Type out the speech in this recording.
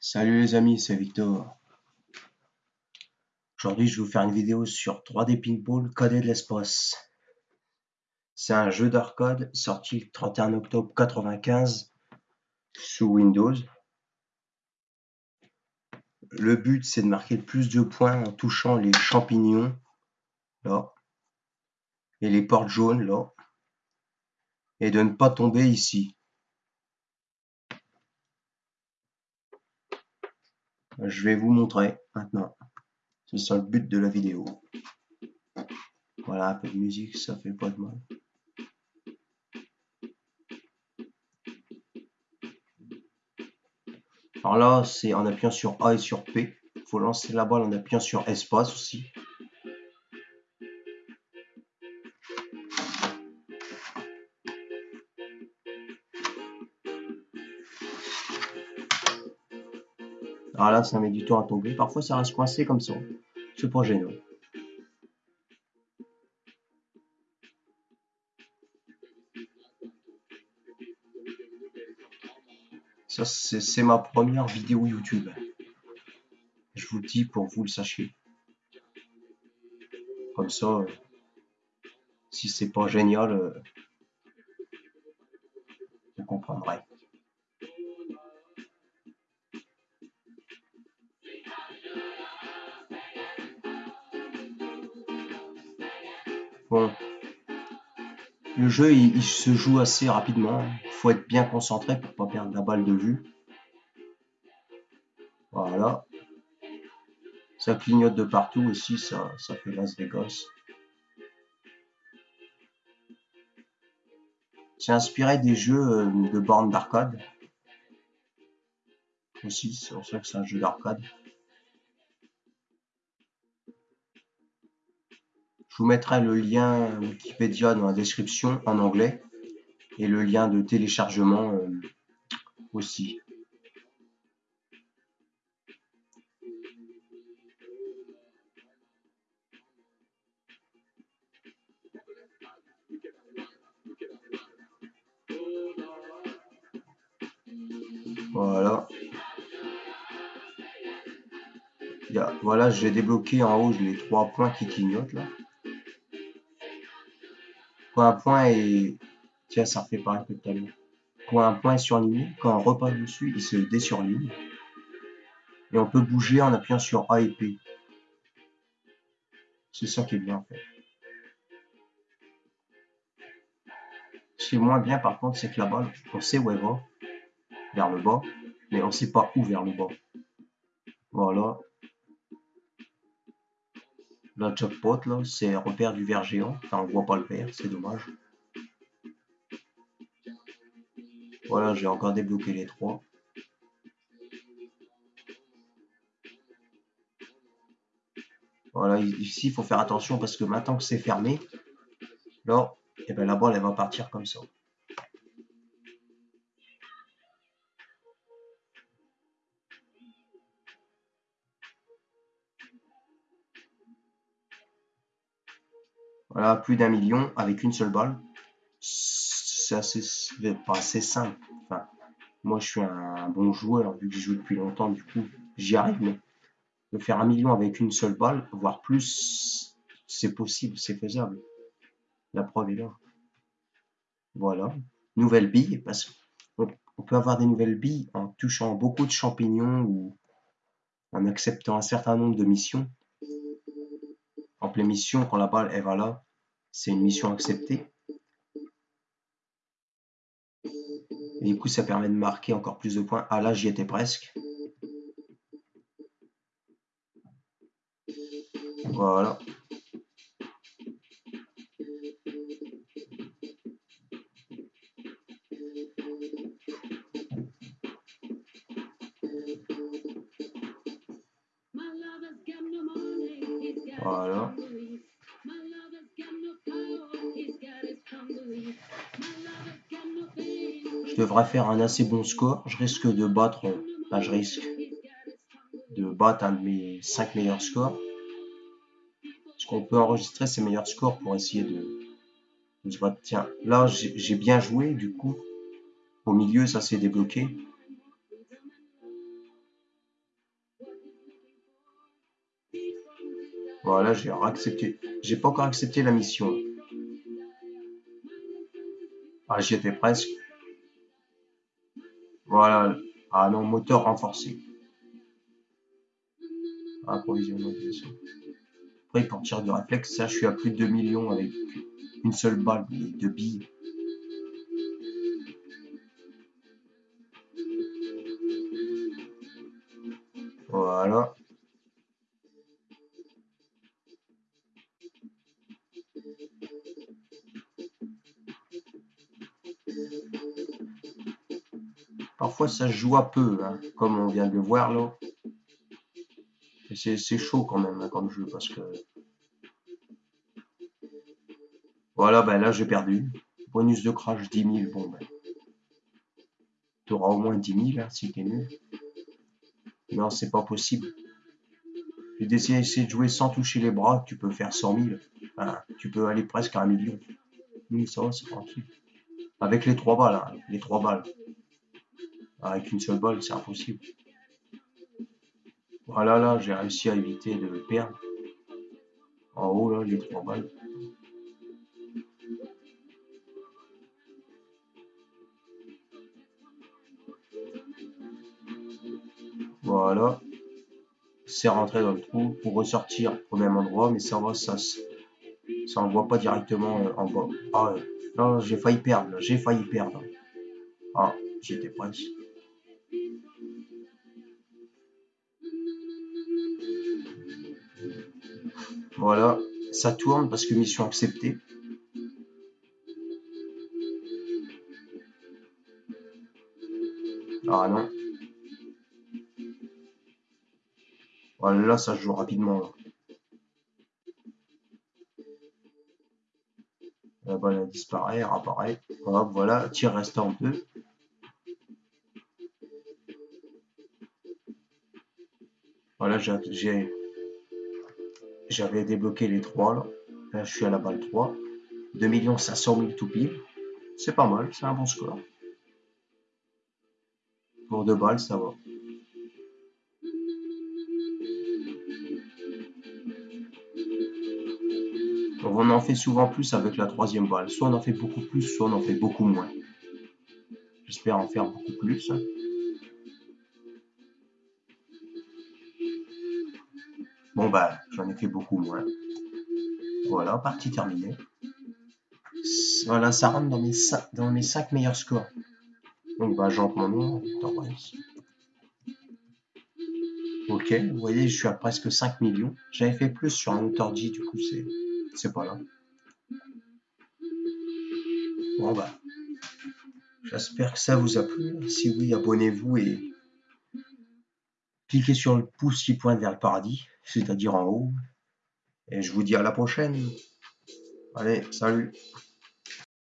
Salut les amis, c'est Victor. Aujourd'hui, je vais vous faire une vidéo sur 3D Pinball Codé de l'espace. C'est un jeu d'arcade sorti le 31 octobre 95 sous Windows. Le but, c'est de marquer le plus de points en touchant les champignons, là, et les portes jaunes, là, et de ne pas tomber ici. Je vais vous montrer maintenant. C'est ça le but de la vidéo. Voilà, un peu de musique, ça fait pas de mal. Alors là, c'est en appuyant sur A et sur P. Il faut lancer la balle en appuyant sur espace aussi. Alors là, ça met du temps à tomber. Parfois, ça reste coincé comme ça. C'est pas gênant. Ça, c'est ma première vidéo YouTube. Je vous le dis pour que vous le sachiez. Comme ça, euh, si c'est pas génial, euh, vous comprendrez. Bon. Le jeu, il, se joue assez rapidement. Il faut être bien concentré pour pas perdre la balle de vue. Voilà. Ça clignote de partout aussi, ça, ça fait Las Vegas. C'est inspiré des jeux euh, de bornes d'arcade. Aussi, c'est pour ça que c'est un jeu d'arcade. Je vous mettrai le lien Wikipédia dans la description en anglais et le lien de téléchargement euh, aussi. Voilà. Voilà, j'ai débloqué en haut les trois points qui clignotent là un point est... Tiens, ça refait pareil que tout à l'heure. Quand un point est surligné, quand on repasse dessus, il se désurligne. Et on peut bouger en appuyant sur A et P. C'est ça qui est bien en fait. Ce qui est moins bien par contre, c'est que la balle, on sait où elle va, vers le bas, mais on sait pas où vers le bas. Voilà, la jackpot, là, c'est repère du verre géant. Enfin, on voit pas le verre, c'est dommage. Voilà, j'ai encore débloqué les trois. Voilà, ici, il faut faire attention parce que maintenant que c'est fermé, là, et eh ben, la balle, elle va partir comme ça. Voilà, plus d'un million avec une seule balle. C'est assez, pas assez simple. Enfin, moi, je suis un bon joueur, vu que je joue depuis longtemps, du coup, j'y arrive. Mais de faire un million avec une seule balle, voire plus, c'est possible, c'est faisable. La preuve est là. Voilà. Nouvelle bille, parce qu'on peut avoir des nouvelles billes en touchant beaucoup de champignons ou en acceptant un certain nombre de missions. En pleine mission, quand la balle elle va là, c'est une mission acceptée. Et du coup, ça permet de marquer encore plus de points. Ah là, j'y étais presque. Voilà. Voilà. devrais faire un assez bon score. Je risque de battre, je risque de battre un de mes 5 meilleurs scores. Parce qu'on peut enregistrer ses meilleurs scores pour essayer de, de Tiens, là j'ai bien joué, du coup, au milieu ça s'est débloqué. Voilà, j'ai accepté. J'ai pas encore accepté la mission. Ah, j'y étais presque. Voilà. Ah non, moteur renforcé. Approvisionnement Après, pour tir de réflexe, ça, je suis à plus de 2 millions avec une seule balle de billes. Voilà. Parfois ça joue à peu, hein, comme on vient de voir là. C'est chaud quand même hein, comme jeu parce que... Voilà, ben là j'ai perdu. Bonus de crash 10 000, bon ben... Tu auras au moins 10 000 hein, si t'es nul. Non, c'est pas possible. J'ai d'essayer de jouer sans toucher les bras, tu peux faire 100 000. tu peux aller presque à un million. Oui, ça va, c'est tranquille. Avec les trois balles, les trois balles. Avec une seule balle, c'est impossible. Voilà, là, j'ai réussi à éviter de perdre. En haut, là, les trois balles. Voilà. C'est rentré dans le trou pour ressortir au même endroit, mais ça va, ça, ça envoie pas directement euh, en bas. Ah, non, j'ai failli perdre, j'ai failli perdre. Ah, j'étais presque. Voilà, ça tourne parce que mission acceptée. Ah non. Voilà, là, ça joue rapidement. La balle disparaît, apparaît. Hop, voilà, tir restant 2. Voilà, j'ai j'avais débloqué les 3 là. Là, je suis à la balle 3. 2 500 000 tout. C'est pas mal, c'est un bon score. Pour deux balles, ça va. on en fait souvent plus avec la troisième balle. Soit on en fait beaucoup plus, soit on en fait beaucoup moins. J'espère en faire beaucoup plus. Bon bah, j'en ai fait beaucoup moins. Voilà, partie terminée. Voilà, ça rentre dans mes 5, dans mes 5 meilleurs scores. Donc bah, j'entre mon nom, Ok, vous voyez, je suis à presque 5 millions. J'avais fait plus sur un auteur J, du coup, c'est pas là. Bon bah, j'espère que ça vous a plu. Si oui, abonnez-vous et cliquez sur le pouce qui pointe vers le paradis, c'est-à-dire en haut. Et je vous dis à la prochaine. Allez, salut